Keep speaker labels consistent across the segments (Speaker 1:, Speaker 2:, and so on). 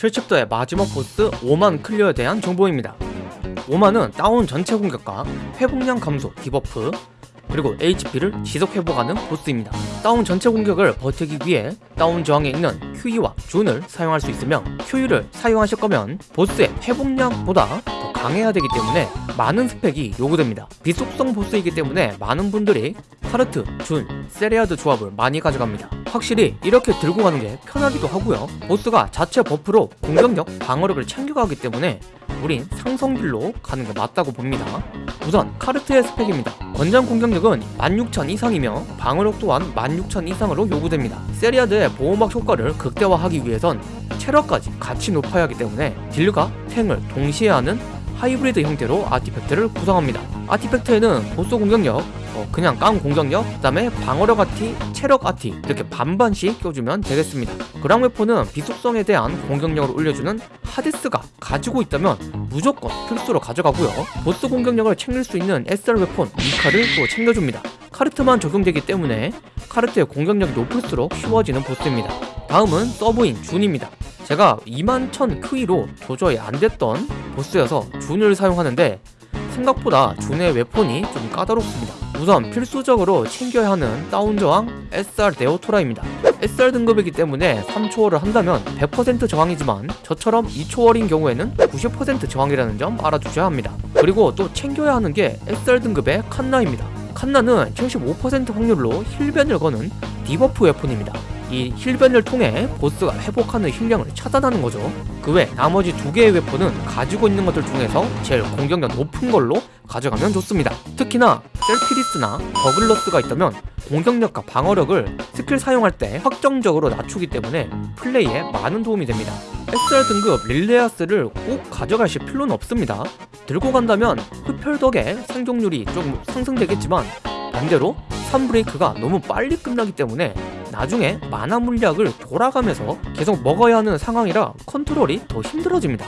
Speaker 1: 실측도의 마지막 보스 오만 클리어에 대한 정보입니다. 오만은 다운 전체 공격과 회복량 감소 debuff 그리고 HP를 지속 회복하는 보스입니다. 다운 전체 공격을 버티기 위해 다운 저항에 있는 QE와 준을 사용할 수 있으며 QE를 사용하실 거면 보스의 회복량보다 더 강해야 되기 때문에 많은 스펙이 요구됩니다. 비속성 보스이기 때문에 많은 분들이 카르트, 준, 세리아드 조합을 많이 가져갑니다. 확실히 이렇게 들고 가는 게 편하기도 하고요. 보스가 자체 buff로 공격력, 방어력을 챙겨가기 때문에 우린 상성길로 가는 게 맞다고 봅니다. 우선 카르트의 스펙입니다. 권장 공격력은 16,000 이상이며 방어력 또한 16,000 이상으로 요구됩니다. 세리아드의 보호막 효과를 극대화하기 위해선 체력까지 같이 높아야 하기 때문에 딜과 탱을 동시에 하는 하이브리드 형태로 artifact를 구성합니다. artifact에는 보스 공격력, 어, 그냥 깡 공격력, 그 다음에 방어력 아티, 체력 아티 이렇게 반반씩 껴주면 되겠습니다. 그랑웨포는 비속성에 대한 공격력을 올려주는 하데스가 가지고 있다면 무조건 필수로 가져가고요. 보스 공격력을 챙길 수 있는 SR 웨폰 미카를 또 챙겨줍니다. 카르트만 적용되기 때문에 카르트의 공격력이 높을수록 쉬워지는 보스입니다. 다음은 서브인 준입니다. 제가 21,000 크위로 도저히 안됐던 보스여서 준을 사용하는데 생각보다 준의 웨폰이 좀 까다롭습니다. 우선 필수적으로 챙겨야 하는 다운저항 SR 네오토라입니다. SR 등급이기 때문에 3초월을 한다면 100% 저항이지만 저처럼 2초월인 경우에는 90% 저항이라는 점 알아두셔야 합니다. 그리고 또 챙겨야 하는 게 SR 등급의 칸나입니다. 칸나는 75% 확률로 heal ban을 거는 debuff weapon입니다. 이 heal ban을 통해 보스가 회복하는 heal량을 차단하는 거죠. 그 외 나머지 두 개의 weapon은 가지고 있는 것들 중에서 제일 공격력 높은 걸로 가져가면 좋습니다. 특히나 셀피리스나 버글러스가 있다면 공격력과 방어력을 스킬 사용할 때 확정적으로 낮추기 때문에 플레이에 많은 도움이 됩니다. SR 등급 릴레아스를 꼭 가져가실 필요는 없습니다. 들고 간다면 흡혈 덕에 생존율이 좀 상승되겠지만 반대로 3브레이크가 너무 빨리 끝나기 때문에 나중에 마나 물약을 돌아가면서 계속 먹어야 하는 상황이라 컨트롤이 더 힘들어집니다.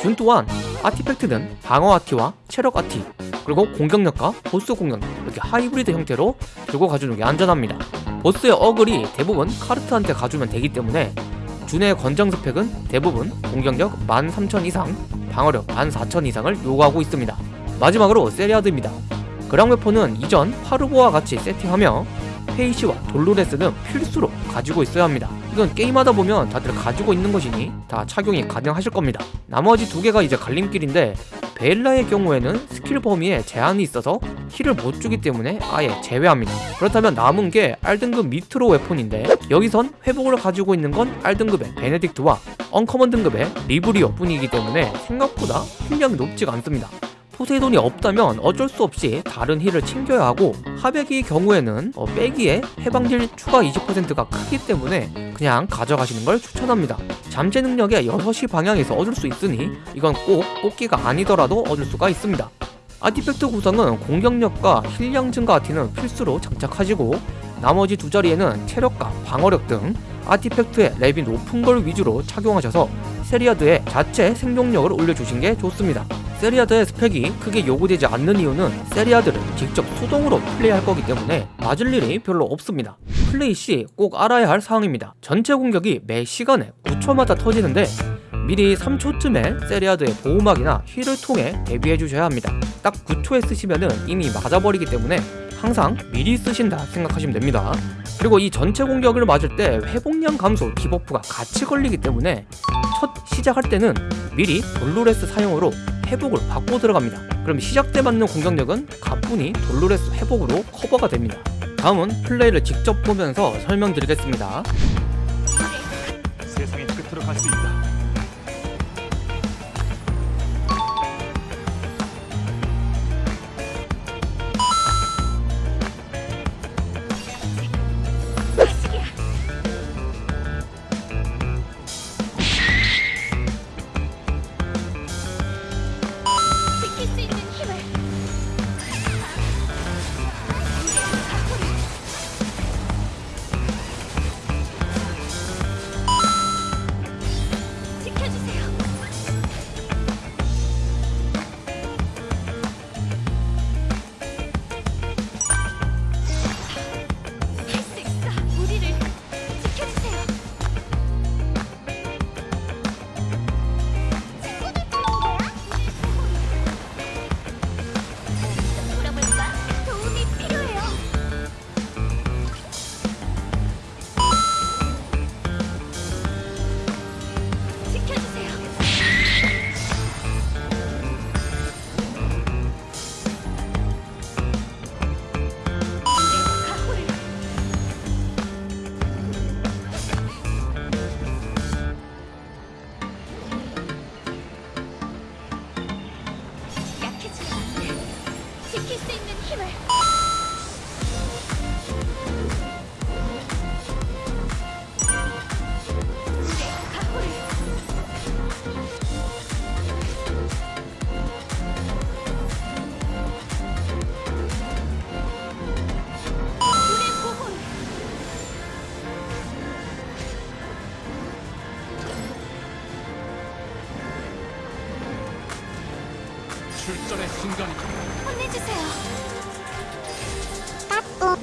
Speaker 1: 준 또한 artifact는 방어 아티와 체력 아티 그리고 공격력과 보스 공격력 이렇게 하이브리드 형태로 들고 가주는 게 안전합니다. 보스의 어글이 대부분 카르트한테 가주면 되기 때문에 준의 권장 스펙은 대부분 공격력 13,000 이상, 방어력 14,000 이상을 요구하고 있습니다. 마지막으로 세리아드입니다. 그랑 웨폰은 이전 파르보와 같이 세팅하며 페이시와 돌로레스는 필수로 가지고 있어야 합니다. 이건 게임하다 보면 다들 가지고 있는 것이니 다 착용이 가능하실 겁니다. 나머지 두 개가 이제 갈림길인데 베일라의 경우에는 스킬 범위에 제한이 있어서 힐을 못 주기 때문에 아예 제외합니다. 그렇다면 남은 게 R등급 미트로 웨폰인데 여기선 회복을 가지고 있는 건 R등급의 베네딕트와 언커먼 등급의 리브리어 뿐이기 때문에 생각보다 힐량이 높지가 않습니다. 포세이돈이 없다면 어쩔 수 없이 다른 힐을 챙겨야 하고 하백이 경우에는 어, 빼기에 해방딜 추가 20%가 크기 때문에 그냥 가져가시는 걸 추천합니다. 잠재 능력의 6시 방향에서 얻을 수 있으니 이건 꼭 뽑기가 아니더라도 얻을 수가 있습니다. artifact 구성은 공격력과 heal량 증가 아티는 필수로 장착하시고 나머지 두 자리에는 체력과 방어력 등 artifact의 렙이 높은 걸 위주로 착용하셔서 세리아드의 자체 생존력을 올려주신 게 좋습니다. 세리아드의 스펙이 크게 요구되지 않는 이유는 세리아드를 직접 수동으로 플레이할 거기 때문에 맞을 일이 별로 없습니다. 플레이 시 꼭 알아야 할 사항입니다. 전체 공격이 매 시간에 9초마다 터지는데 미리 3초쯤에 세리아드의 보호막이나 heal을 통해 대비해 주셔야 합니다. 딱 9초에 쓰시면 이미 맞아버리기 때문에 항상 미리 쓰신다 생각하시면 됩니다. 그리고 이 전체 공격을 맞을 때 회복량 감소 debuff가 같이 걸리기 때문에 첫 시작할 때는 미리 돌로레스 사용으로 회복을 받고 들어갑니다. 그럼 시작 때 맞는 공격력은 가뿐히 돌로레스 회복으로 커버가 됩니다. 다음은 플레이를 직접 보면서 설명드리겠습니다.
Speaker 2: 세상의 끝으로 갈 수 있다.
Speaker 3: 출전의 순간이다.
Speaker 2: 혼내주세요.
Speaker 4: 까꿍